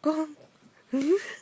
光，嗯。